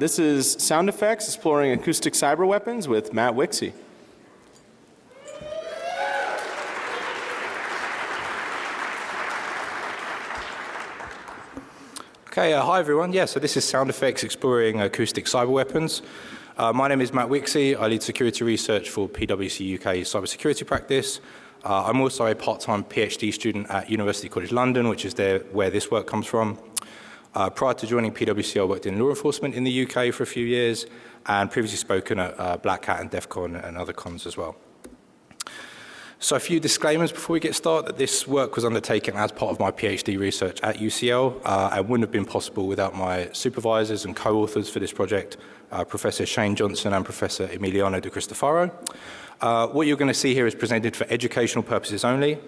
this is Sound Effects Exploring Acoustic Cyber Weapons with Matt Wixey. Okay, uh, hi everyone. Yeah, so this is Sound Effects Exploring Acoustic Cyber Weapons. Uh, my name is Matt Wixey. I lead security research for PwC UK cybersecurity practice. Uh, I'm also a part-time PhD student at University College London, which is there where this work comes from. Uh, prior to joining PwC, I worked in law enforcement in the UK for a few years and previously spoken at uh, Black Hat and DEF CON and other cons as well. So a few disclaimers before we get started that this work was undertaken as part of my PhD research at UCL uh, and wouldn't have been possible without my supervisors and co-authors for this project, uh, Professor Shane Johnson and Professor Emiliano de Cristofaro. Uh, what you're going to see here is presented for educational purposes only.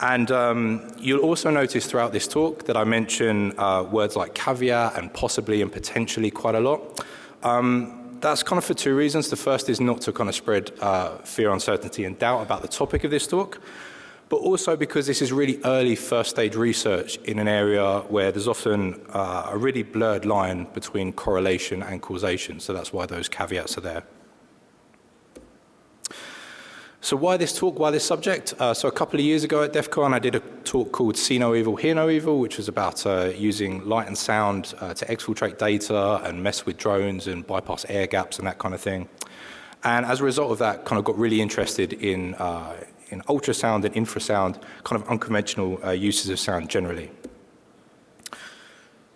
And um, you'll also notice throughout this talk that I mention uh, words like caveat and possibly and potentially quite a lot. Um, that's kind of for two reasons. The first is not to kind of spread uh, fear, uncertainty and doubt about the topic of this talk, but also because this is really early first stage research in an area where there's often uh, a really blurred line between correlation and causation. So that's why those caveats are there. So why this talk, why this subject? Uh, so a couple of years ago at DEF CON, I did a talk called See No Evil, Hear No Evil, which was about uh, using light and sound uh, to exfiltrate data and mess with drones and bypass air gaps and that kind of thing. And as a result of that, kind of got really interested in, uh, in ultrasound and infrasound, kind of unconventional uh, uses of sound generally.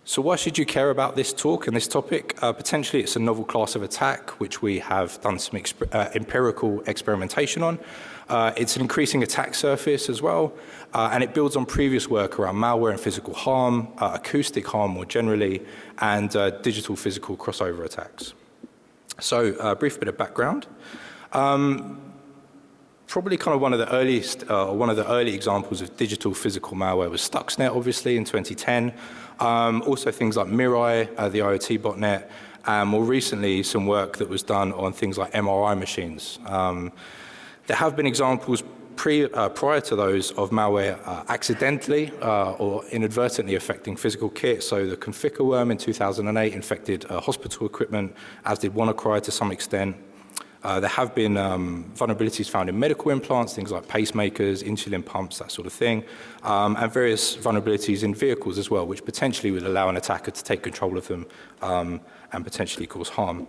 So why should you care about this talk and this topic? Uh, potentially it's a novel class of attack which we have done some exper uh, empirical experimentation on. Uh, it's an increasing attack surface as well uh, and it builds on previous work around malware and physical harm, uh, acoustic harm more generally and uh, digital physical crossover attacks. So a brief bit of background. Um, probably kind of one of the earliest, uh, one of the early examples of digital physical malware was Stuxnet, obviously, in 2010. Um, also things like Mirai, uh, the IoT botnet, and more recently some work that was done on things like MRI machines. Um, there have been examples pre, uh, prior to those of malware uh, accidentally uh, or inadvertently affecting physical kit. So the Conficker worm in 2008 infected uh, hospital equipment, as did WannaCry to some extent. Uh, there have been um, vulnerabilities found in medical implants, things like pacemakers, insulin pumps, that sort of thing, um, and various vulnerabilities in vehicles as well, which potentially would allow an attacker to take control of them um, and potentially cause harm.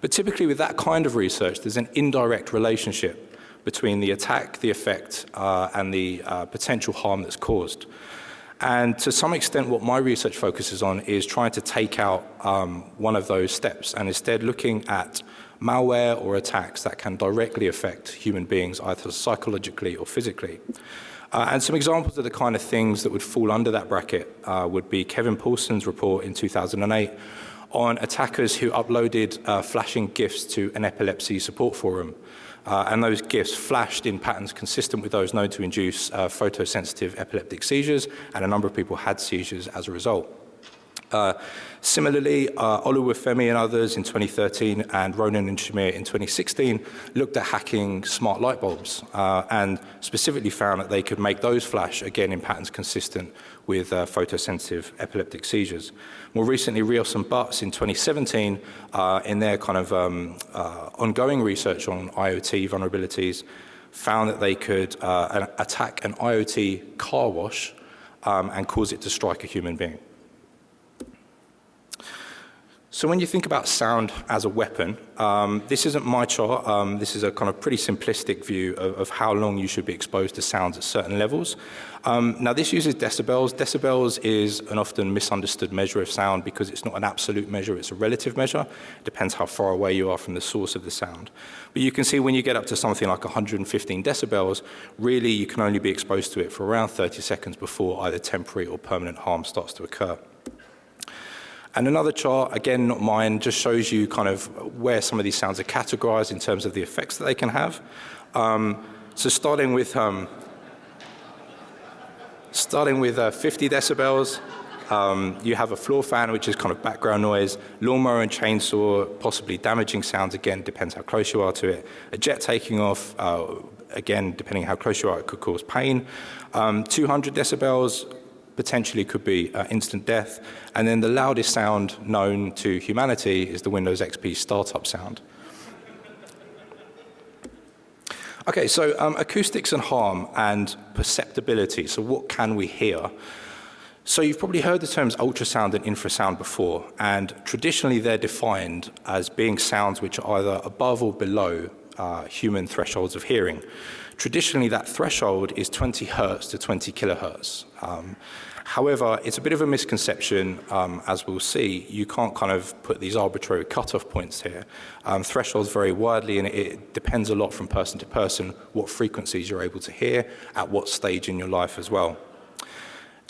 But typically with that kind of research, there's an indirect relationship between the attack, the effect, uh, and the uh, potential harm that's caused. And to some extent, what my research focuses on is trying to take out um, one of those steps and instead looking at malware or attacks that can directly affect human beings either psychologically or physically. Uh, and some examples of the kind of things that would fall under that bracket uh, would be Kevin Poulsen's report in 2008 on attackers who uploaded uh, flashing GIFs to an epilepsy support forum. Uh, and those GIFs flashed in patterns consistent with those known to induce uh, photosensitive epileptic seizures, and a number of people had seizures as a result. Uh, similarly, uh, Oluwafemi and others in 2013 and Ronen and Shamir in 2016 looked at hacking smart light bulbs uh, and specifically found that they could make those flash again in patterns consistent with uh, photosensitive epileptic seizures. More recently, Rios and Butts in 2017 uh, in their kind of um, uh, ongoing research on IoT vulnerabilities found that they could attack an IoT car wash um, and cause it to strike a human being. So when you think about sound as a weapon, um, this isn't my chart. Um, this is a kind of pretty simplistic view of, of, how long you should be exposed to sounds at certain levels. Um, now this uses decibels. Decibels is an often misunderstood measure of sound because it's not an absolute measure, it's a relative measure. It depends how far away you are from the source of the sound. But you can see when you get up to something like 115 decibels, really you can only be exposed to it for around 30 seconds before either temporary or permanent harm starts to occur. And another chart, again, not mine, just shows you kind of where some of these sounds are categorized in terms of the effects that they can have. Um, so starting with, um, starting with uh, 50 decibels, um, you have a floor fan, which is kind of background noise, lawnmower and chainsaw, possibly damaging sounds, again, depends how close you are to it. A jet taking off, uh, again, depending how close you are, it could cause pain. Um, 200 decibels, potentially could be uh, instant death. And then the loudest sound known to humanity is the Windows XP startup sound. Okay, so um, acoustics and harm and perceptibility. So what can we hear? So you've probably heard the terms ultrasound and infrasound before, and traditionally they're defined as being sounds which are either above or below uh, human thresholds of hearing. Traditionally, that threshold is 20 hertz to 20 kilohertz. Um, However, it's a bit of a misconception, um, as we'll see. You can't kind of put these arbitrary cutoff points here. Um, thresholds vary widely, and it depends a lot from person to person what frequencies you're able to hear at what stage in your life as well.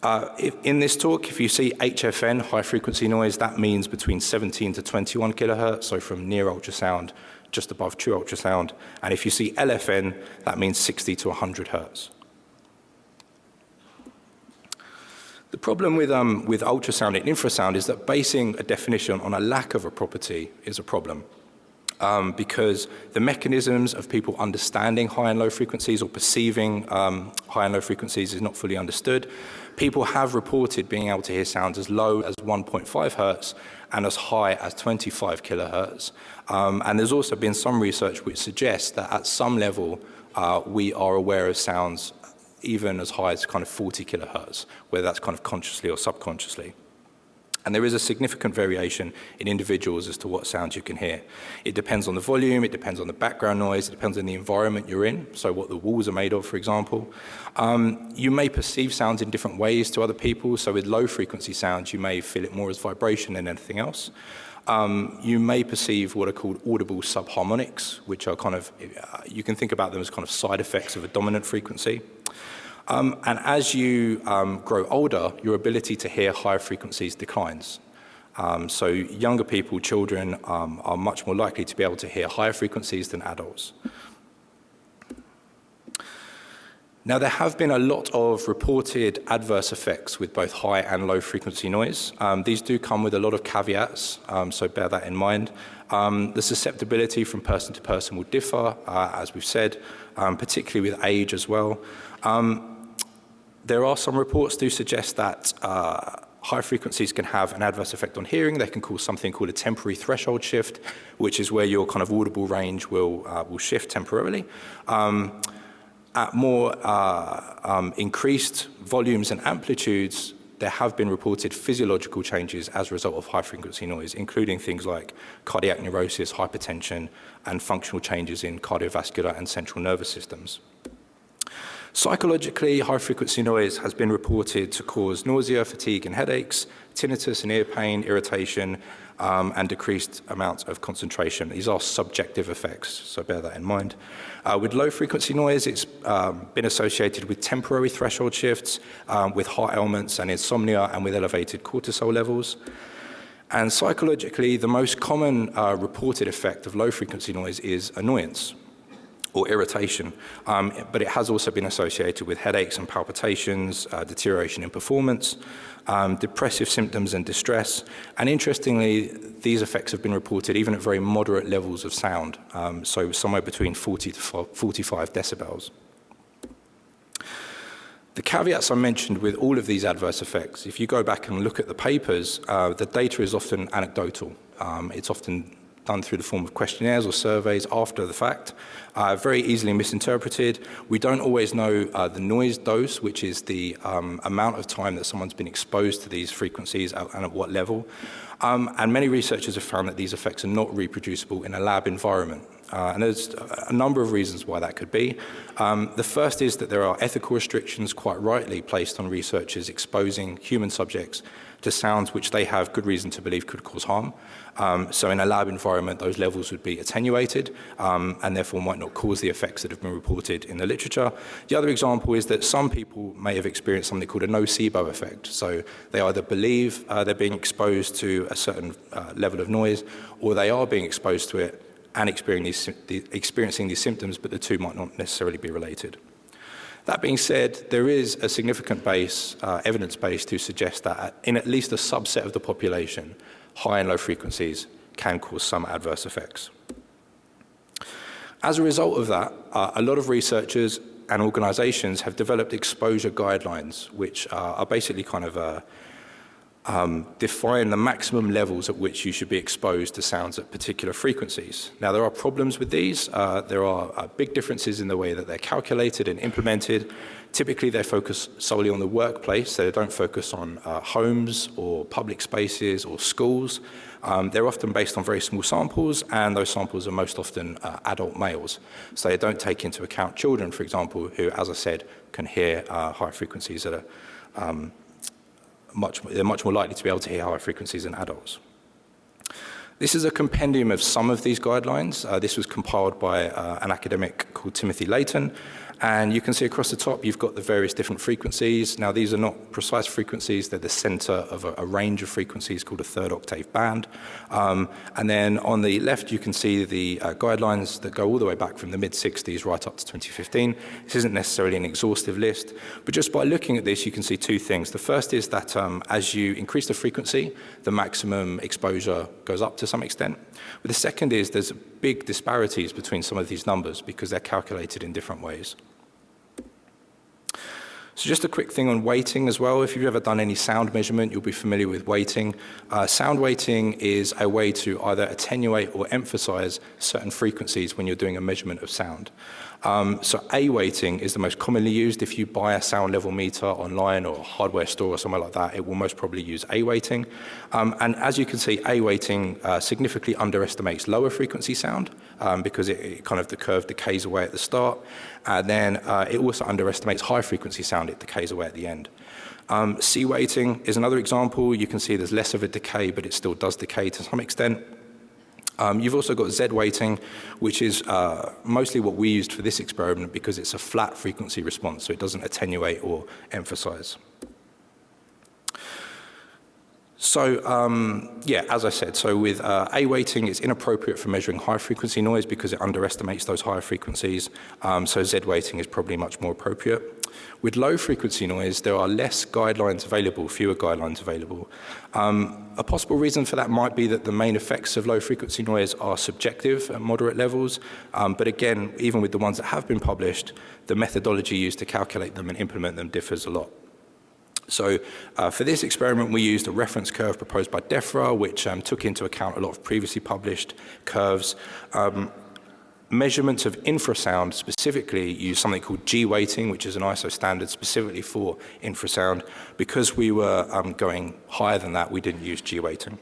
Uh, if, in this talk, if you see HFN, high frequency noise, that means between 17 to 21 kilohertz, so from near ultrasound just above true ultrasound. And if you see LFN, that means 60 to 100 hertz. The problem with, um, with ultrasound and infrasound is that basing a definition on a lack of a property is a problem um, because the mechanisms of people understanding high and low frequencies or perceiving um, high and low frequencies is not fully understood. People have reported being able to hear sounds as low as 1.5 hertz and as high as 25 kilohertz. Um, and there's also been some research which suggests that at some level uh, we are aware of sounds even as high as kind of 40 kilohertz, whether that's kind of consciously or subconsciously. And there is a significant variation in individuals as to what sounds you can hear. It depends on the volume, it depends on the background noise, it depends on the environment you're in, so what the walls are made of, for example. Um, you may perceive sounds in different ways to other people, so with low frequency sounds, you may feel it more as vibration than anything else. Um, you may perceive what are called audible subharmonics, which are kind of, uh, you can think about them as kind of side effects of a dominant frequency. Um, and as you um, grow older, your ability to hear higher frequencies declines. Um, so younger people, children, um, are much more likely to be able to hear higher frequencies than adults. Now, there have been a lot of reported adverse effects with both high and low frequency noise. Um, these do come with a lot of caveats, um, so bear that in mind. Um, the susceptibility from person to person will differ, uh, as we've said, um, particularly with age as well. There are some reports do suggest that uh, high frequencies can have an adverse effect on hearing. They can cause something called a temporary threshold shift, which is where your kind of audible range will, uh, will shift temporarily. Um, at more uh, um, increased volumes and amplitudes, there have been reported physiological changes as a result of high frequency noise, including things like cardiac neurosis, hypertension, and functional changes in cardiovascular and central nervous systems. Psychologically, high frequency noise has been reported to cause nausea, fatigue and headaches, tinnitus and ear pain, irritation, um, and decreased amounts of concentration. These are subjective effects, so bear that in mind. Uh, with low frequency noise, it's um, been associated with temporary threshold shifts, um, with heart ailments and insomnia, and with elevated cortisol levels. And psychologically, the most common uh, reported effect of low frequency noise is annoyance or irritation, um, but it has also been associated with headaches and palpitations, uh, deterioration in performance, um, depressive symptoms and distress. And interestingly, these effects have been reported even at very moderate levels of sound, um, so somewhere between 40 to 45 decibels. The caveats I mentioned with all of these adverse effects, if you go back and look at the papers, uh, the data is often anecdotal. Um, it's often done through the form of questionnaires or surveys after the fact, uh, very easily misinterpreted. We don't always know uh, the noise dose, which is the um, amount of time that someone's been exposed to these frequencies and at what level. Um, and many researchers have found that these effects are not reproducible in a lab environment. Uh, and there's a number of reasons why that could be. Um, the first is that there are ethical restrictions quite rightly placed on researchers exposing human subjects to sounds which they have good reason to believe could cause harm. Um, so in a lab environment, those levels would be attenuated um, and therefore might not cause the effects that have been reported in the literature. The other example is that some people may have experienced something called a nocebo effect. So they either believe uh, they're being exposed to a certain uh, level of noise or they are being exposed to it and experiencing these, symptoms, but the two might not necessarily be related. That being said, there is a significant base, uh, evidence base to suggest that in at least a subset of the population, high and low frequencies can cause some adverse effects. As a result of that, uh, a lot of researchers and organizations have developed exposure guidelines, which uh, are basically kind of uh, um, define the maximum levels at which you should be exposed to sounds at particular frequencies. Now, there are problems with these. Uh, there are uh, big differences in the way that they're calculated and implemented. Typically, they focus solely on the workplace. So they don't focus on uh, homes or public spaces or schools. Um, they're often based on very small samples, and those samples are most often uh, adult males. So they don't take into account children, for example, who, as I said, can hear uh, high frequencies that are um, much, they're much more likely to be able to hear higher frequencies than adults. This is a compendium of some of these guidelines. Uh, this was compiled by uh, an academic called Timothy Leighton, and you can see across the top, you've got the various different frequencies. Now, these are not precise frequencies. They're the center of a, a range of frequencies called a third octave band. Um, and then on the left, you can see the uh, guidelines that go all the way back from the mid-60s right up to 2015. This isn't necessarily an exhaustive list, but just by looking at this, you can see two things. The first is that um, as you increase the frequency, the maximum exposure goes up to some extent. But the second is there's big disparities between some of these numbers because they're calculated in different ways. So just a quick thing on weighting as well. If you've ever done any sound measurement, you'll be familiar with weighting. Uh, sound weighting is a way to either attenuate or emphasize certain frequencies when you're doing a measurement of sound. Um, so A weighting is the most commonly used. If you buy a sound level meter online or a hardware store or somewhere like that, it will most probably use A weighting. Um, and as you can see, A weighting uh, significantly underestimates lower frequency sound um, because it, it, kind of the curve decays away at the start. And then uh, it also underestimates high frequency sound, it decays away at the end. Um, C weighting is another example. You can see there's less of a decay, but it still does decay to some extent. Um, you've also got Z weighting, which is uh, mostly what we used for this experiment because it's a flat frequency response, so it doesn't attenuate or emphasize. So um, yeah, as I said, so with uh, A weighting, it's inappropriate for measuring high frequency noise because it underestimates those higher frequencies. Um, so Z weighting is probably much more appropriate. With low frequency noise, there are less guidelines available, fewer guidelines available. Um, a possible reason for that might be that the main effects of low frequency noise are subjective at moderate levels. Um, but again, even with the ones that have been published, the methodology used to calculate them and implement them differs a lot. So uh, for this experiment, we used a reference curve proposed by DEFRA, which um, took into account a lot of previously published curves. Um, measurements of infrasound specifically use something called G weighting, which is an ISO standard specifically for infrasound. Because we were um, going higher than that, we didn't use G weighting.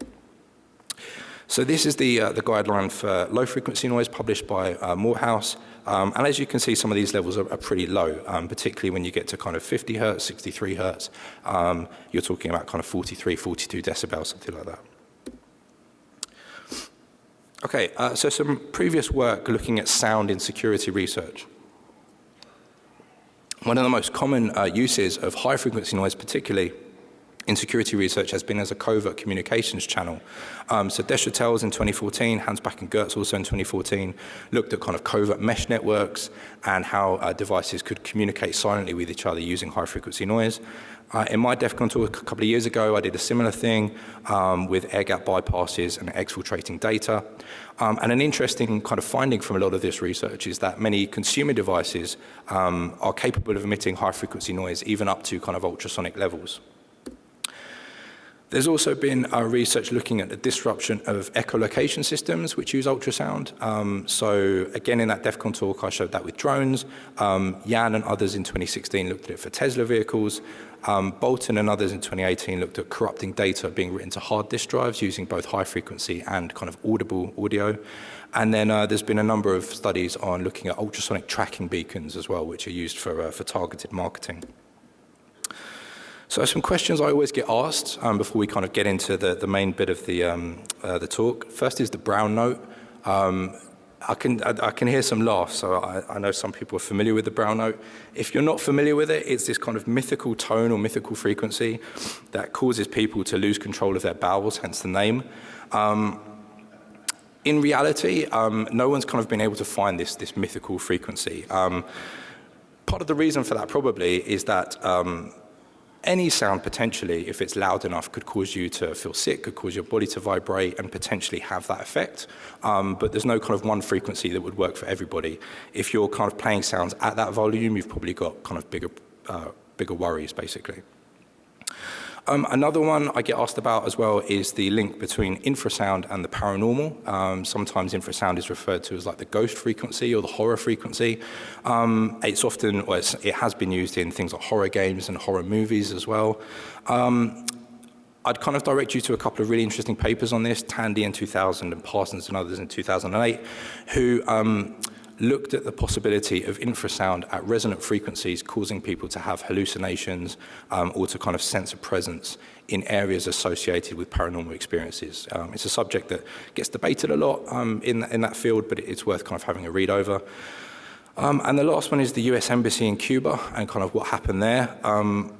So this is the, uh, the guideline for low frequency noise published by uh, Moorhouse. Um, and as you can see, some of these levels are, are pretty low, um, particularly when you get to kind of 50 hertz, 63 hertz. Um, you're talking about kind of 43, 42 decibels, something like that. Okay, uh, so some previous work looking at sound in security research. One of the most common uh, uses of high frequency noise particularly in security research has been as a covert communications channel. Um, so Deshotels in 2014, Hanspach and Goetz also in 2014, looked at kind of covert mesh networks and how uh, devices could communicate silently with each other using high frequency noise. Uh, in my DEFCON talk a couple of years ago, I did a similar thing um, with air gap bypasses and exfiltrating data. Um, and an interesting kind of finding from a lot of this research is that many consumer devices um, are capable of emitting high frequency noise even up to kind of ultrasonic levels. There's also been uh, research looking at the disruption of echolocation systems which use ultrasound. Um, so again, in that DEF CON talk, I showed that with drones. Um, Yan and others in 2016 looked at it for Tesla vehicles. Um, Bolton and others in 2018 looked at corrupting data being written to hard disk drives using both high frequency and kind of audible audio. And then uh, there's been a number of studies on looking at ultrasonic tracking beacons as well, which are used for, uh, for targeted marketing. So some questions I always get asked um, before we kind of get into the, the main bit of the, um, uh, the talk. First is the brown note. Um, I can, I, I, can hear some laughs, so I, I, know some people are familiar with the brown note. If you're not familiar with it, it's this kind of mythical tone or mythical frequency that causes people to lose control of their bowels, hence the name. Um, in reality, um, no one's kind of been able to find this, this mythical frequency. Um, part of the reason for that probably is that any sound potentially, if it's loud enough, could cause you to feel sick, could cause your body to vibrate and potentially have that effect. Um, but there's no kind of one frequency that would work for everybody. If you're kind of playing sounds at that volume, you've probably got kind of bigger, uh, bigger worries, basically. Um, another one I get asked about as well is the link between infrasound and the paranormal. Um, sometimes infrasound is referred to as like the ghost frequency or the horror frequency. Um, it's often, well, it's, it has been used in things like horror games and horror movies as well. Um, I'd kind of direct you to a couple of really interesting papers on this, Tandy in 2000 and Parsons and others in 2008, who um, looked at the possibility of infrasound at resonant frequencies causing people to have hallucinations um, or to kind of sense a presence in areas associated with paranormal experiences. Um, it's a subject that gets debated a lot um, in, in that field, but it's worth kind of having a read over. Um, and the last one is the US Embassy in Cuba and kind of what happened there. Um,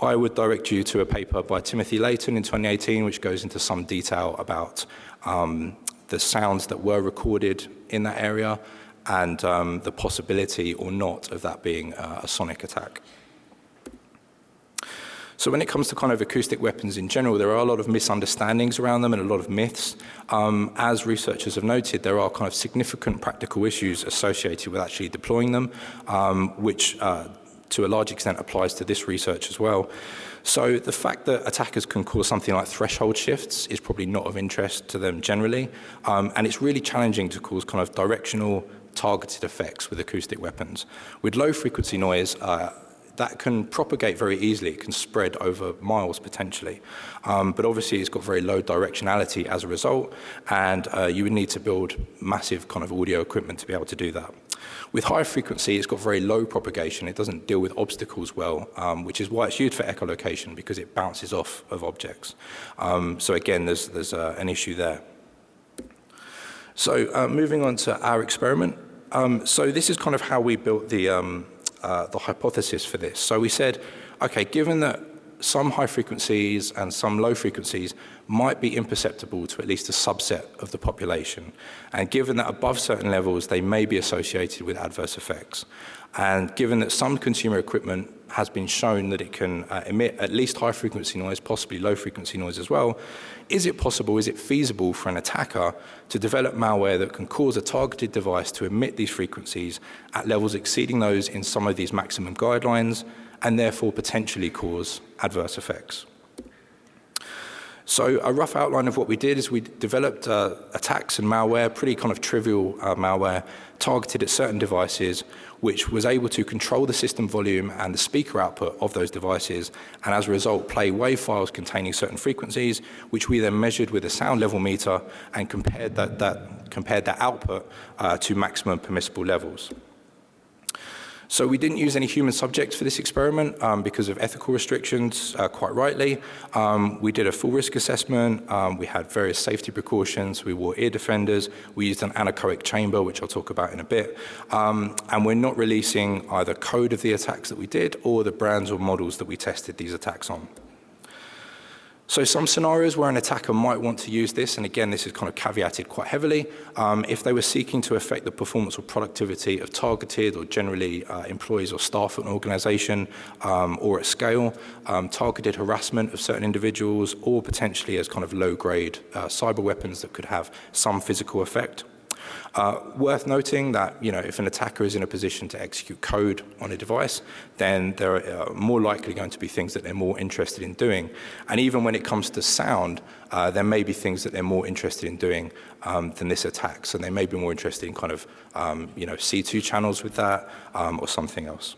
I would direct you to a paper by Timothy Leighton in 2018, which goes into some detail about um, the sounds that were recorded in that area and um, the possibility or not of that being uh, a sonic attack. So when it comes to kind of acoustic weapons in general, there are a lot of misunderstandings around them and a lot of myths. Um, as researchers have noted, there are kind of significant practical issues associated with actually deploying them, um, which uh, to a large extent applies to this research as well. So the fact that attackers can cause something like threshold shifts is probably not of interest to them generally. Um, and it's really challenging to cause kind of directional targeted effects with acoustic weapons. With low frequency noise, uh, that can propagate very easily. It can spread over miles potentially. Um, but obviously it's got very low directionality as a result, and uh, you would need to build massive kind of audio equipment to be able to do that. With high frequency, it's got very low propagation. It doesn't deal with obstacles well, um, which is why it's used for echolocation because it bounces off of objects. Um, so again, there's, there's uh, an issue there. So uh, moving on to our experiment. Um, so this is kind of how we built the, um, uh, the hypothesis for this. So we said, okay, given that some high frequencies and some low frequencies might be imperceptible to at least a subset of the population. And given that above certain levels, they may be associated with adverse effects. And given that some consumer equipment has been shown that it can uh, emit at least high frequency noise, possibly low frequency noise as well, is it possible, is it feasible for an attacker to develop malware that can cause a targeted device to emit these frequencies at levels exceeding those in some of these maximum guidelines and therefore potentially cause adverse effects. So a rough outline of what we did is we developed uh, attacks and malware, pretty kind of trivial uh, malware, targeted at certain devices, which was able to control the system volume and the speaker output of those devices, and as a result play wave files containing certain frequencies, which we then measured with a sound level meter and compared that, that, compared that output uh, to maximum permissible levels. So we didn't use any human subjects for this experiment um, because of ethical restrictions, uh, quite rightly. Um, we did a full risk assessment. Um, we had various safety precautions. We wore ear defenders. We used an anechoic chamber, which I'll talk about in a bit. Um, and we're not releasing either code of the attacks that we did or the brands or models that we tested these attacks on. So some scenarios where an attacker might want to use this, and again, this is kind of caveated quite heavily, um, if they were seeking to affect the performance or productivity of targeted or generally uh, employees or staff at an organization um, or at scale, um, targeted harassment of certain individuals, or potentially as kind of low-grade uh, cyber weapons that could have some physical effect. Uh, worth noting that, you know, if an attacker is in a position to execute code on a device, then there are uh, more likely going to be things that they're more interested in doing. And even when it comes to sound, uh, there may be things that they're more interested in doing um, than this attack. So they may be more interested in kind of, um, you know, C2 channels with that um, or something else.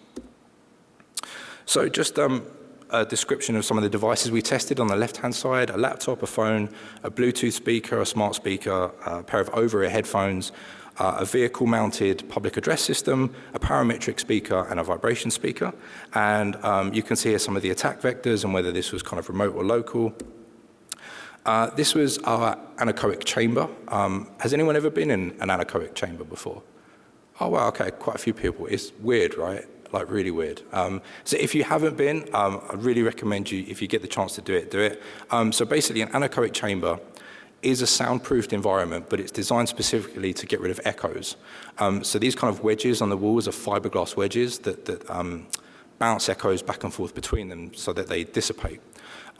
So just um, a description of some of the devices we tested on the left-hand side, a laptop, a phone, a Bluetooth speaker, a smart speaker, a pair of over-ear headphones, uh, a vehicle-mounted public address system, a parametric speaker, and a vibration speaker. And um, you can see here some of the attack vectors and whether this was kind of remote or local. Uh, this was our anechoic chamber. Um, has anyone ever been in an anechoic chamber before? Oh, wow, okay, quite a few people. It's weird, right? Like really weird. Um, so if you haven't been, um, I really recommend you, if you get the chance to do it, do it. Um, so basically an anechoic chamber is a soundproofed environment, but it's designed specifically to get rid of echoes. Um, so these kind of wedges on the walls are fiberglass wedges that, that um, bounce echoes back and forth between them so that they dissipate.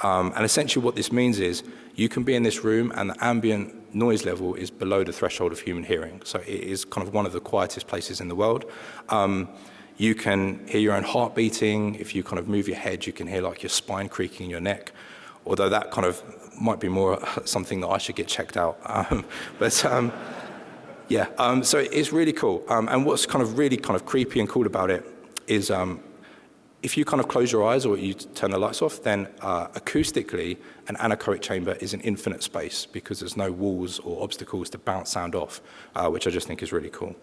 Um, and essentially what this means is you can be in this room and the ambient noise level is below the threshold of human hearing. So it is kind of one of the quietest places in the world. Um, you can hear your own heart beating. If you kind of move your head, you can hear like your spine creaking in your neck. Although that kind of might be more something that I should get checked out. Um, but um, yeah, um, so it's really cool. Um, and what's kind of really kind of creepy and cool about it is um, if you kind of close your eyes or you turn the lights off, then uh, acoustically, an anechoic chamber is an infinite space because there's no walls or obstacles to bounce sound off, uh, which I just think is really cool.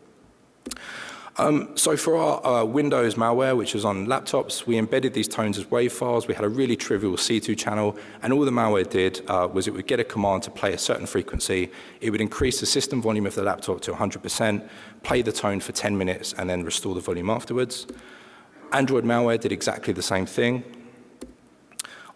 Um, so for our uh, Windows malware, which is on laptops, we embedded these tones as WAV files. We had a really trivial C2 channel, and all the malware did uh, was it would get a command to play a certain frequency. It would increase the system volume of the laptop to 100%, play the tone for 10 minutes, and then restore the volume afterwards. Android malware did exactly the same thing.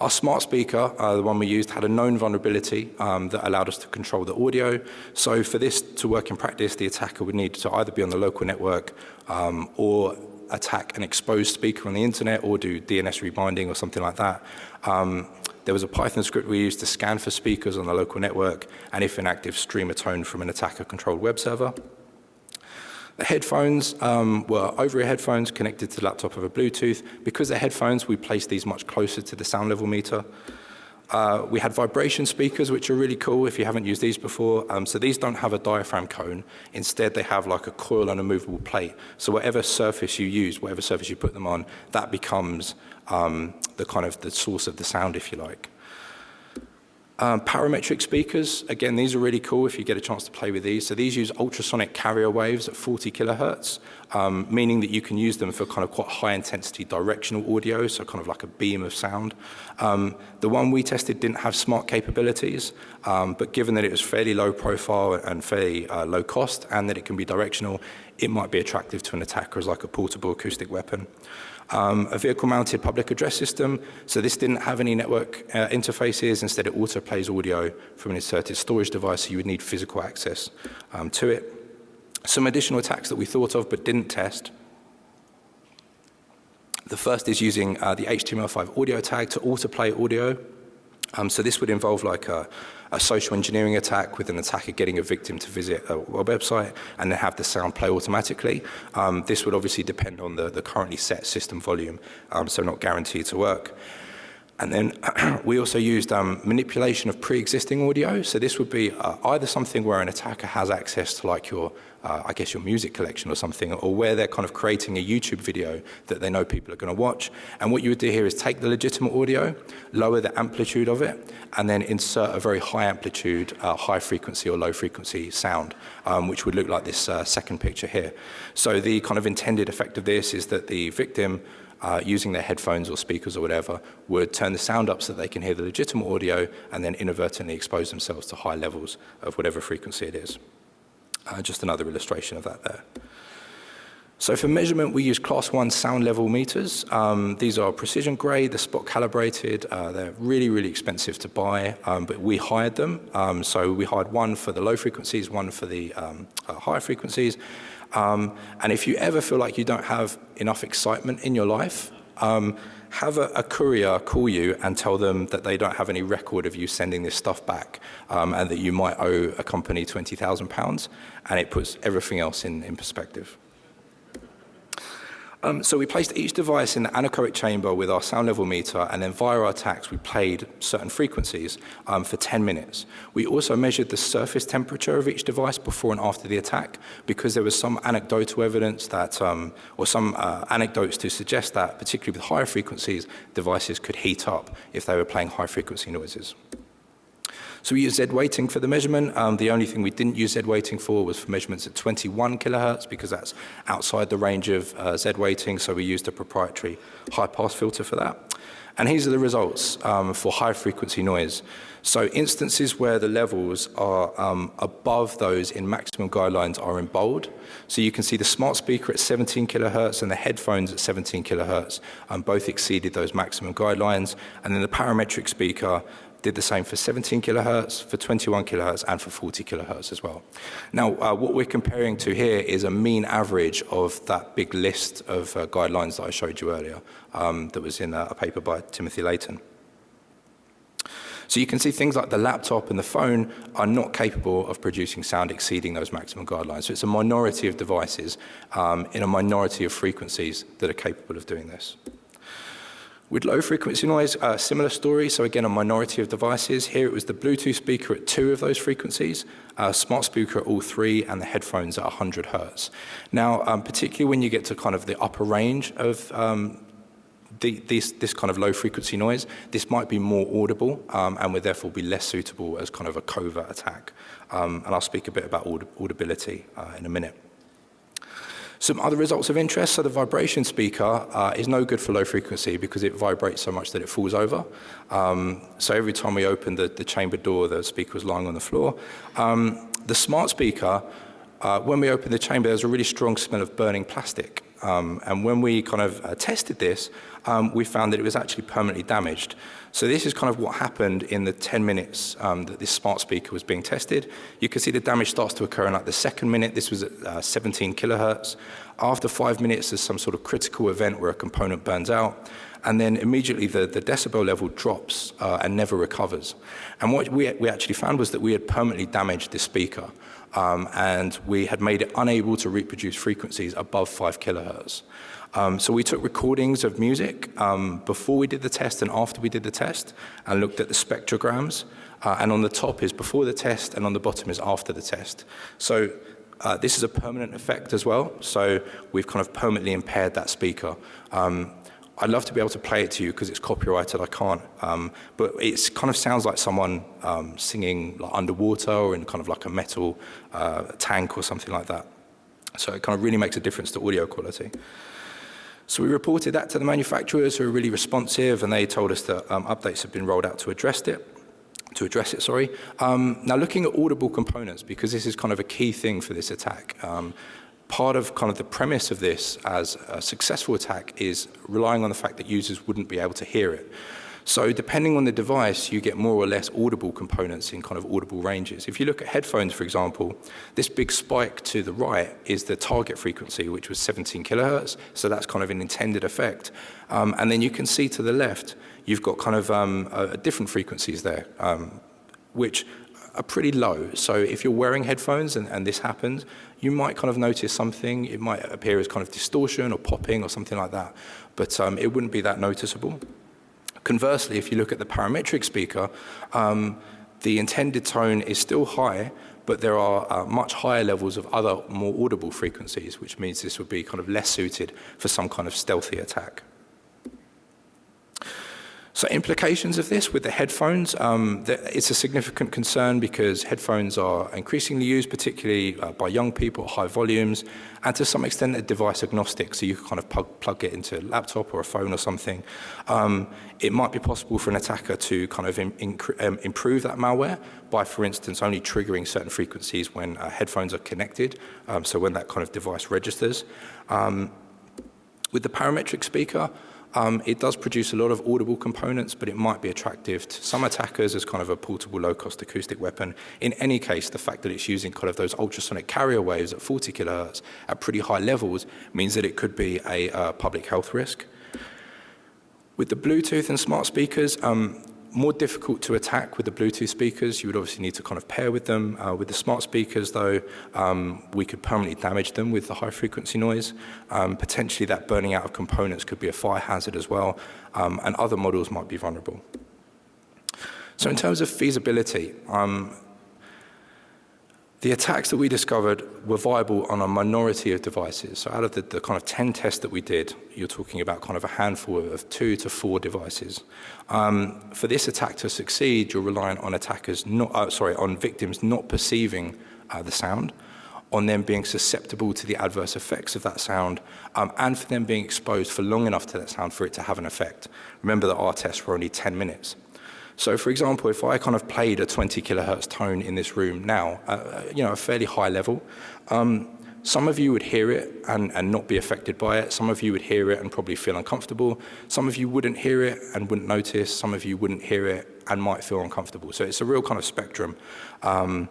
Our smart speaker, uh, the one we used, had a known vulnerability um, that allowed us to control the audio. So for this to work in practice, the attacker would need to either be on the local network um, or attack an exposed speaker on the internet or do DNS rebinding or something like that. Um, there was a Python script we used to scan for speakers on the local network and if inactive, stream a tone from an attacker-controlled web server. The headphones um, were over-ear headphones connected to the laptop over Bluetooth. Because they're headphones, we placed these much closer to the sound level meter. Uh, we had vibration speakers, which are really cool if you haven't used these before. Um, so these don't have a diaphragm cone. Instead, they have like a coil and a movable plate. So whatever surface you use, whatever surface you put them on, that becomes um, the kind of the source of the sound, if you like. Um, parametric speakers, again, these are really cool if you get a chance to play with these. So these use ultrasonic carrier waves at 40 kilohertz, um, meaning that you can use them for kind of quite high intensity directional audio, so kind of like a beam of sound. Um, the one we tested didn't have smart capabilities, um, but given that it was fairly low profile and fairly uh, low cost and that it can be directional, it might be attractive to an attacker as like a portable acoustic weapon um, a vehicle-mounted public address system. So this didn't have any network uh, interfaces. Instead, it auto-plays audio from an inserted storage device, so you would need physical access um, to it. Some additional attacks that we thought of but didn't test. The first is using uh, the HTML5 audio tag to autoplay audio. Um, so this would involve like a, a social engineering attack with an attacker getting a victim to visit a, a website and then have the sound play automatically. Um, this would obviously depend on the, the currently set system volume, um, so not guaranteed to work. And then we also used um, manipulation of pre-existing audio. So this would be uh, either something where an attacker has access to like your uh, I guess your music collection or something, or where they're kind of creating a YouTube video that they know people are going to watch. And what you would do here is take the legitimate audio, lower the amplitude of it, and then insert a very high amplitude, uh, high frequency or low frequency sound, um, which would look like this uh, second picture here. So the kind of intended effect of this is that the victim uh, using their headphones or speakers or whatever, would turn the sound up so that they can hear the legitimate audio and then inadvertently expose themselves to high levels of whatever frequency it is. Uh, just another illustration of that there. So for measurement, we use class one sound level meters. Um, these are precision grade, they're spot calibrated, uh, they're really, really expensive to buy, um, but we hired them. Um, so we hired one for the low frequencies, one for the um, uh, higher frequencies. Um, and if you ever feel like you don't have enough excitement in your life, um, have a, a, courier call you and tell them that they don't have any record of you sending this stuff back um, and that you might owe a company £20,000 and it puts everything else in, in perspective. Um, so we placed each device in the anechoic chamber with our sound level meter, and then via our tacks, we played certain frequencies um, for 10 minutes. We also measured the surface temperature of each device before and after the attack, because there was some anecdotal evidence that, um, or some uh, anecdotes to suggest that, particularly with higher frequencies, devices could heat up if they were playing high frequency noises. So we use Z weighting for the measurement. Um, the only thing we didn't use Z weighting for was for measurements at 21 kilohertz because that's outside the range of uh, Z weighting. So we used a proprietary high pass filter for that. And these are the results um, for high frequency noise. So instances where the levels are um, above those in maximum guidelines are in bold. So you can see the smart speaker at 17 kilohertz and the headphones at 17 kilohertz um, both exceeded those maximum guidelines. And then the parametric speaker did the same for 17 kilohertz, for 21 kilohertz, and for 40 kilohertz as well. Now, uh, what we're comparing to here is a mean average of that big list of uh, guidelines that I showed you earlier um, that was in a, a paper by Timothy Leighton. So you can see things like the laptop and the phone are not capable of producing sound exceeding those maximum guidelines. So it's a minority of devices um, in a minority of frequencies that are capable of doing this. With low frequency noise, uh, similar story. So again, a minority of devices. Here it was the Bluetooth speaker at two of those frequencies, uh, smart speaker at all three, and the headphones at 100 hertz. Now, um, particularly when you get to kind of the upper range of um, the, this, this, kind of low frequency noise, this might be more audible um, and would therefore be less suitable as kind of a covert attack. Um, and I'll speak a bit about aud audibility uh, in a minute. Some other results of interest, so the vibration speaker uh, is no good for low frequency because it vibrates so much that it falls over. Um, so every time we opened the, the chamber door, the speaker was lying on the floor. Um, the smart speaker, uh, when we opened the chamber, there was a really strong smell of burning plastic. Um, and when we kind of uh, tested this, um, we found that it was actually permanently damaged. So this is kind of what happened in the 10 minutes um, that this smart speaker was being tested. You can see the damage starts to occur in like the second minute. This was at uh, 17 kilohertz. After five minutes, there's some sort of critical event where a component burns out. And then immediately the, the decibel level drops uh, and never recovers. And what we, we actually found was that we had permanently damaged this speaker. Um, and we had made it unable to reproduce frequencies above 5 kilohertz. Um, so we took recordings of music um, before we did the test and after we did the test and looked at the spectrograms. Uh, and on the top is before the test and on the bottom is after the test. So uh, this is a permanent effect as well. So we've kind of permanently impaired that speaker. Um, I'd love to be able to play it to you because it's copyrighted. I can't. Um, but it kind of sounds like someone um, singing like underwater or in kind of like a metal uh, tank or something like that. So it kind of really makes a difference to audio quality. So we reported that to the manufacturers who were really responsive and they told us that um, updates have been rolled out to address it. To address it, sorry. Um, now looking at audible components, because this is kind of a key thing for this attack. Part of kind of the premise of this as a successful attack is relying on the fact that users wouldn't be able to hear it. So depending on the device, you get more or less audible components in kind of audible ranges. If you look at headphones, for example, this big spike to the right is the target frequency, which was 17 kilohertz. So that's kind of an intended effect. Um, and then you can see to the left, you've got kind of um, uh, different frequencies there, um, which are pretty low. So if you're wearing headphones and, and, this happens, you might kind of notice something. It might appear as kind of distortion or popping or something like that. But um, it wouldn't be that noticeable. Conversely, if you look at the parametric speaker, um, the intended tone is still high, but there are uh, much higher levels of other more audible frequencies, which means this would be kind of less suited for some kind of stealthy attack. So implications of this with the headphones, um, it's a significant concern because headphones are increasingly used, particularly uh, by young people at high volumes, and to some extent they're device agnostic, so you can kind of plug, plug it into a laptop or a phone or something. Um, it might be possible for an attacker to kind of in, in, um, improve that malware by, for instance, only triggering certain frequencies when uh, headphones are connected, um, so when that kind of device registers. Um, with the parametric speaker, Um, it does produce a lot of audible components, but it might be attractive to some attackers as kind of a portable, low-cost acoustic weapon. In any case, the fact that it's using kind of those ultrasonic carrier waves at 40 kilohertz at pretty high levels means that it could be a uh, public health risk. With the Bluetooth and smart speakers, um, more difficult to attack with the Bluetooth speakers. You would obviously need to kind of pair with them. Uh, with the smart speakers, though, um, we could permanently damage them with the high frequency noise. Um, potentially that burning out of components could be a fire hazard as well, um, and other models might be vulnerable. So in terms of feasibility, um, the attacks that we discovered were viable on a minority of devices. So out of the, the, kind of 10 tests that we did, you're talking about kind of a handful of two to four devices. Um, for this attack to succeed, you're relying on attackers not, uh, sorry, on victims not perceiving uh, the sound, on them being susceptible to the adverse effects of that sound, um, and for them being exposed for long enough to that sound for it to have an effect. Remember that our tests were only 10 minutes. So for example, if I kind of played a 20 kilohertz tone in this room now, uh, you know, a fairly high level, um, Some of you would hear it and, and not be affected by it. Some of you would hear it and probably feel uncomfortable. Some of you wouldn't hear it and wouldn't notice. Some of you wouldn't hear it and might feel uncomfortable. So it's a real kind of spectrum. Um,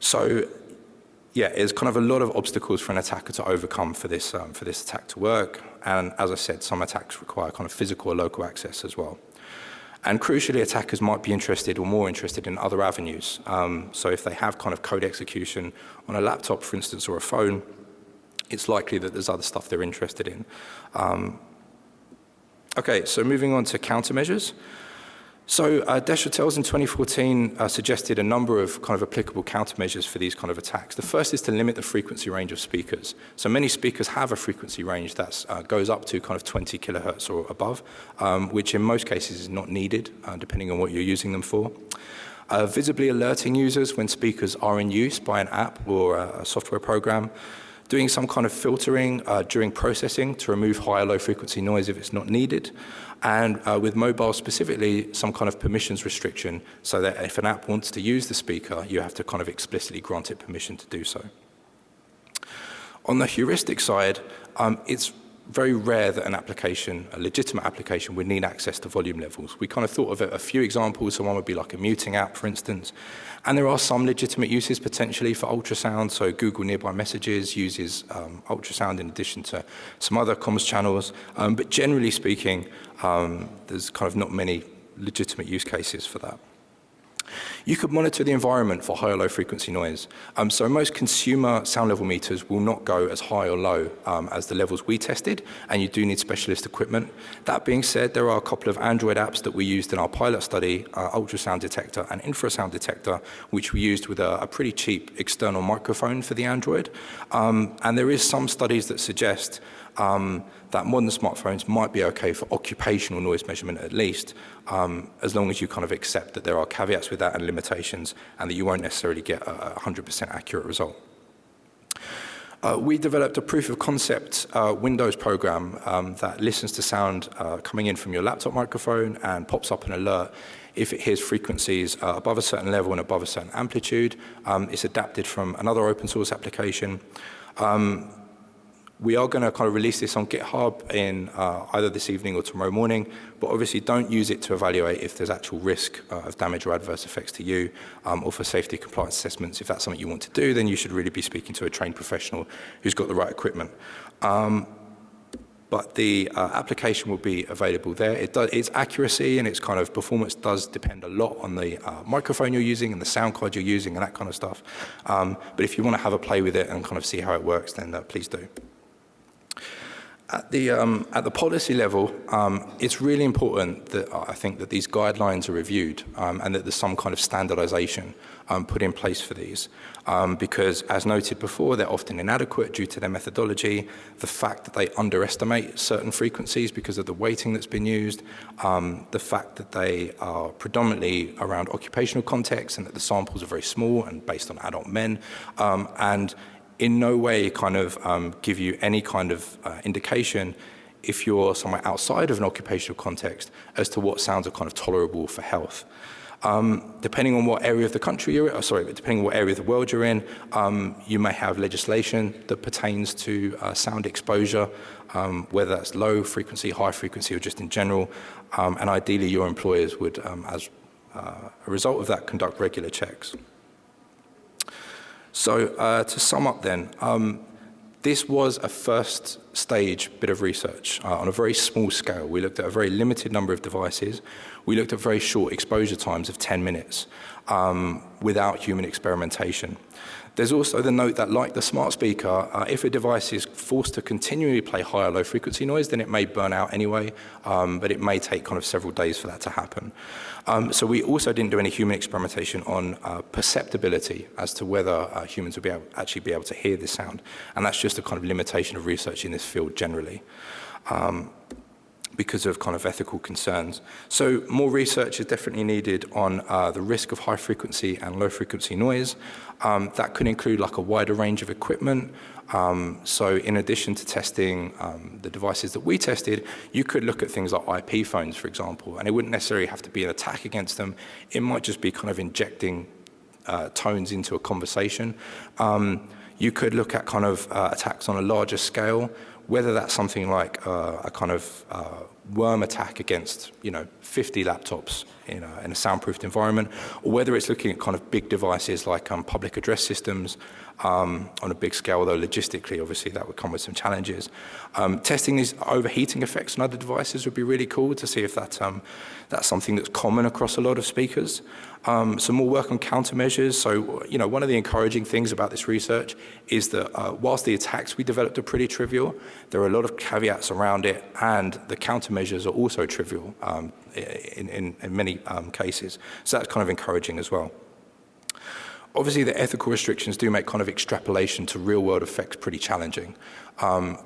so yeah, it's kind of a lot of obstacles for an attacker to overcome for this, um, for this attack to work. And as I said, some attacks require kind of physical or local access as well. And crucially, attackers might be interested or more interested in other avenues. Um, so if they have kind of code execution on a laptop, for instance, or a phone, it's likely that there's other stuff they're interested in. Um, okay, so moving on to countermeasures. So uh, Deschatels in 2014 uh, suggested a number of kind of applicable countermeasures for these kind of attacks. The first is to limit the frequency range of speakers. So many speakers have a frequency range that uh, goes up to kind of 20 kilohertz or above, um, which in most cases is not needed, uh, depending on what you're using them for. Uh, visibly alerting users when speakers are in use by an app or a, a software program. Doing some kind of filtering uh, during processing to remove high or low frequency noise if it's not needed, and uh, with mobile specifically, some kind of permissions restriction so that if an app wants to use the speaker, you have to kind of explicitly grant it permission to do so. On the heuristic side, um, it's very rare that an application, a legitimate application, would need access to volume levels. We kind of thought of a, a few examples. So one would be like a muting app, for instance. And there are some legitimate uses potentially for ultrasound. So Google Nearby Messages uses um, ultrasound in addition to some other comms channels. Um, but generally speaking, um, there's kind of not many legitimate use cases for that. You could monitor the environment for high or low frequency noise. Um, so most consumer sound level meters will not go as high or low um, as the levels we tested, and you do need specialist equipment. That being said, there are a couple of Android apps that we used in our pilot study, uh, ultrasound detector and infrasound detector, which we used with a, a pretty cheap external microphone for the Android. Um, and there is some studies that suggest um, that modern smartphones might be okay for occupational noise measurement at least, um, as long as you kind of accept that there are caveats with that and limitations and that you won't necessarily get a 100% accurate result. Uh, we developed a proof of concept uh, Windows program um, that listens to sound uh, coming in from your laptop microphone and pops up an alert if it hears frequencies uh, above a certain level and above a certain amplitude. Um, it's adapted from another open source application. Um, we are going to kind of release this on GitHub in uh, either this evening or tomorrow morning, but obviously don't use it to evaluate if there's actual risk uh, of damage or adverse effects to you um, or for safety compliance assessments. If that's something you want to do, then you should really be speaking to a trained professional who's got the right equipment. Um, but the uh, application will be available there. It does, its accuracy and its kind of performance does depend a lot on the uh, microphone you're using and the sound card you're using and that kind of stuff. Um, but if you want to have a play with it and kind of see how it works, then uh, please do. At the, um, at the policy level, um, it's really important that I think that these guidelines are reviewed um, and that there's some kind of standardization um, put in place for these. Um, because as noted before, they're often inadequate due to their methodology, the fact that they underestimate certain frequencies because of the weighting that's been used, um, the fact that they are predominantly around occupational context and that the samples are very small and based on adult men, and in no way kind of um, give you any kind of uh, indication if you're somewhere outside of an occupational context as to what sounds are kind of tolerable for health. Um, depending on what area of the country you're in, oh, sorry, depending on what area of the world you're in, um, you may have legislation that pertains to uh, sound exposure, um, whether that's low frequency, high frequency, or just in general. Um, and ideally, your employers would, um, as uh, a result of that, conduct regular checks. So uh, to sum up then, um, this was a first stage bit of research uh, on a very small scale. We looked at a very limited number of devices. We looked at very short exposure times of 10 minutes um, without human experimentation. There's also the note that like the smart speaker, uh, if a device is forced to continually play high or low frequency noise, then it may burn out anyway, um, but it may take kind of several days for that to happen. Um, so we also didn't do any human experimentation on uh, perceptibility as to whether uh, humans would be able, actually be able to hear this sound. And that's just a kind of limitation of research in this field generally. Um, because of kind of ethical concerns. So more research is definitely needed on uh, the risk of high frequency and low frequency noise. Um, that could include like a wider range of equipment. Um, so in addition to testing um, the devices that we tested, you could look at things like IP phones, for example, and it wouldn't necessarily have to be an attack against them. It might just be kind of injecting uh, tones into a conversation. Um, You could look at kind of uh, attacks on a larger scale, whether that's something like uh, a kind of uh, worm attack against, you know, 50 laptops in a, in a soundproofed environment, or whether it's looking at kind of big devices like um, public address systems um, on a big scale, though logistically, obviously, that would come with some challenges. Um, testing these overheating effects on other devices would be really cool to see if that, um, that's something that's common across a lot of speakers. Um, some more work on countermeasures. So, you know, one of the encouraging things about this research is that uh, whilst the attacks we developed are pretty trivial, there are a lot of caveats around it, and the countermeasures are also trivial um, in, in, in, many um, cases. So that's kind of encouraging as well. Obviously, the ethical restrictions do make kind of extrapolation to real-world effects pretty challenging. Um,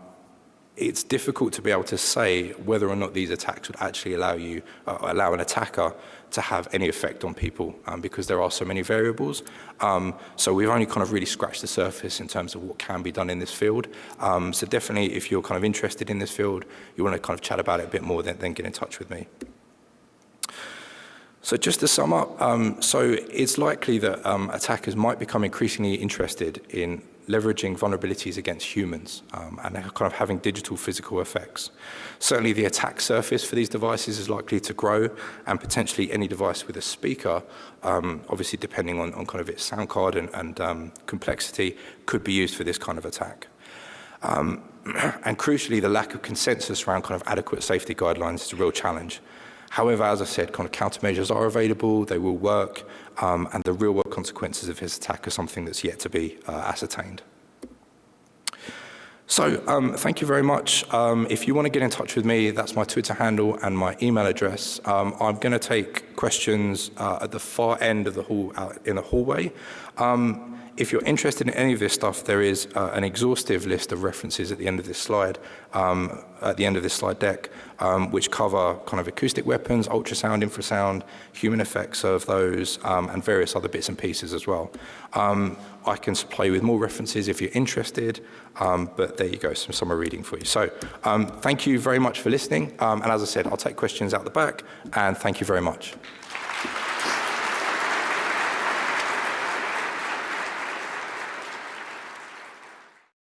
it's difficult to be able to say whether or not these attacks would actually allow you, uh, allow an attacker to have any effect on people um, because there are so many variables. Um, so we've only kind of really scratched the surface in terms of what can be done in this field. Um, so definitely if you're kind of interested in this field, you want to kind of chat about it a bit more, then, then get in touch with me. So just to sum up, um, so it's likely that um, attackers might become increasingly interested in leveraging vulnerabilities against humans um, and kind of having digital physical effects. Certainly the attack surface for these devices is likely to grow and potentially any device with a speaker, um, obviously depending on, on, kind of its sound card and, and um, complexity, could be used for this kind of attack. Um, and crucially, the lack of consensus around kind of adequate safety guidelines is a real challenge. However, as I said, kind of countermeasures are available, they will work, um, and the real world consequences of his attack are something that's yet to be uh, ascertained. So um, thank you very much. Um, if you want to get in touch with me, that's my Twitter handle and my email address. Um, I'm going to take questions uh, at the far end of the hall, out in the hallway. Um, if you're interested in any of this stuff, there is uh, an exhaustive list of references at the end of this slide, um, at the end of this slide deck, um, which cover kind of acoustic weapons, ultrasound, infrasound, human effects of those, um, and various other bits and pieces as well. Um, I can supply with more references if you're interested, um, but there you go, some summer reading for you. So thank you very much for listening, and as I said, I'll take questions out the back, and thank you very much.